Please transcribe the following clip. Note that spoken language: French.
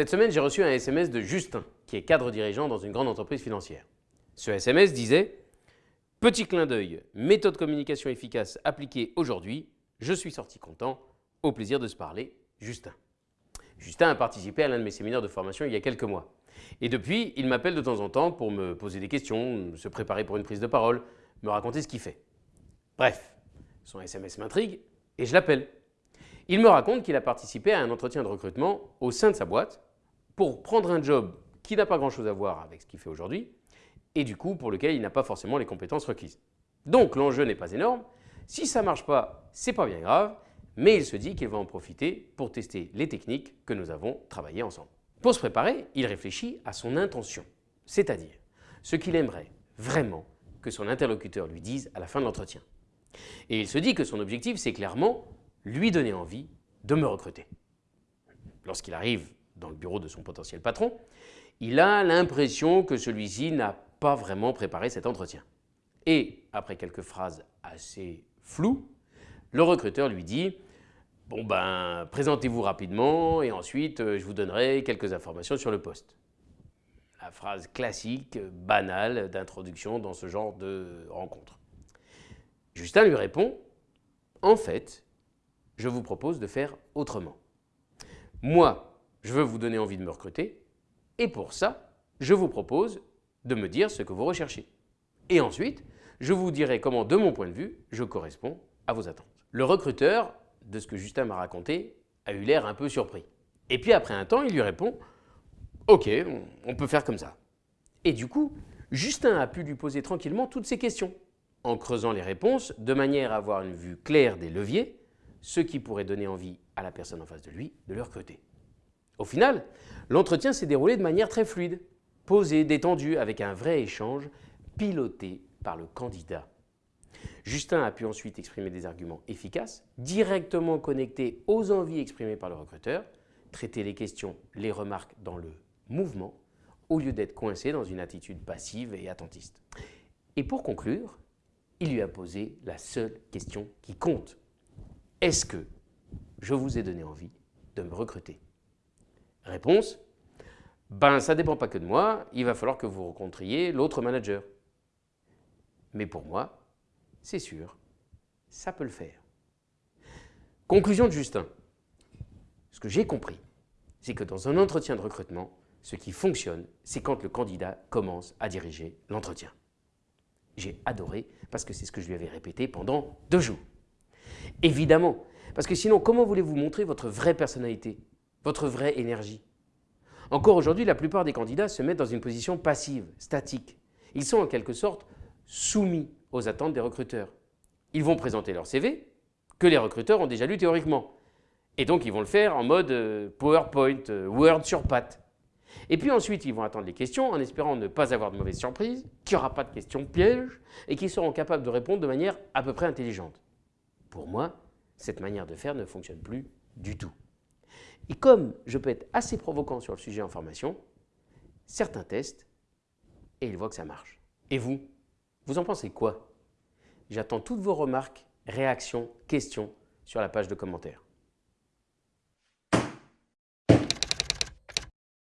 Cette semaine, j'ai reçu un SMS de Justin, qui est cadre dirigeant dans une grande entreprise financière. Ce SMS disait « Petit clin d'œil, méthode communication efficace appliquée aujourd'hui, je suis sorti content, au plaisir de se parler, Justin ». Justin a participé à l'un de mes séminaires de formation il y a quelques mois. Et depuis, il m'appelle de temps en temps pour me poser des questions, se préparer pour une prise de parole, me raconter ce qu'il fait. Bref, son SMS m'intrigue et je l'appelle. Il me raconte qu'il a participé à un entretien de recrutement au sein de sa boîte pour prendre un job qui n'a pas grand-chose à voir avec ce qu'il fait aujourd'hui et du coup pour lequel il n'a pas forcément les compétences requises. Donc l'enjeu n'est pas énorme. Si ça ne marche pas, c'est pas bien grave, mais il se dit qu'il va en profiter pour tester les techniques que nous avons travaillées ensemble. Pour se préparer, il réfléchit à son intention, c'est-à-dire ce qu'il aimerait vraiment que son interlocuteur lui dise à la fin de l'entretien. Et il se dit que son objectif, c'est clairement lui donner envie de me recruter. Lorsqu'il arrive dans le bureau de son potentiel patron, il a l'impression que celui-ci n'a pas vraiment préparé cet entretien. Et après quelques phrases assez floues, le recruteur lui dit « Bon ben, présentez-vous rapidement et ensuite euh, je vous donnerai quelques informations sur le poste. » La phrase classique, banale d'introduction dans ce genre de rencontre. Justin lui répond « En fait, je vous propose de faire autrement. Moi, je veux vous donner envie de me recruter et pour ça, je vous propose de me dire ce que vous recherchez. Et ensuite, je vous dirai comment, de mon point de vue, je corresponds à vos attentes. Le recruteur, de ce que Justin m'a raconté, a eu l'air un peu surpris. Et puis après un temps, il lui répond « Ok, on peut faire comme ça ». Et du coup, Justin a pu lui poser tranquillement toutes ces questions, en creusant les réponses de manière à avoir une vue claire des leviers, ce qui pourrait donner envie à la personne en face de lui de le recruter. Au final, l'entretien s'est déroulé de manière très fluide, posé, détendu, avec un vrai échange piloté par le candidat. Justin a pu ensuite exprimer des arguments efficaces, directement connectés aux envies exprimées par le recruteur, traiter les questions, les remarques dans le mouvement, au lieu d'être coincé dans une attitude passive et attentiste. Et pour conclure, il lui a posé la seule question qui compte. Est-ce que je vous ai donné envie de me recruter? Réponse Ben, ça dépend pas que de moi, il va falloir que vous rencontriez l'autre manager. Mais pour moi, c'est sûr, ça peut le faire. Conclusion de Justin. Ce que j'ai compris, c'est que dans un entretien de recrutement, ce qui fonctionne, c'est quand le candidat commence à diriger l'entretien. J'ai adoré parce que c'est ce que je lui avais répété pendant deux jours. Évidemment, parce que sinon, comment voulez-vous montrer votre vraie personnalité, votre vraie énergie Encore aujourd'hui, la plupart des candidats se mettent dans une position passive, statique. Ils sont en quelque sorte soumis aux attentes des recruteurs. Ils vont présenter leur CV, que les recruteurs ont déjà lu théoriquement. Et donc, ils vont le faire en mode euh, PowerPoint, euh, Word sur patte. Et puis ensuite, ils vont attendre les questions en espérant ne pas avoir de mauvaises surprises, qu'il n'y aura pas de questions pièges et qu'ils seront capables de répondre de manière à peu près intelligente. Pour moi, cette manière de faire ne fonctionne plus du tout. Et comme je peux être assez provoquant sur le sujet en formation, certains testent et ils voient que ça marche. Et vous Vous en pensez quoi? J'attends toutes vos remarques, réactions, questions sur la page de commentaires.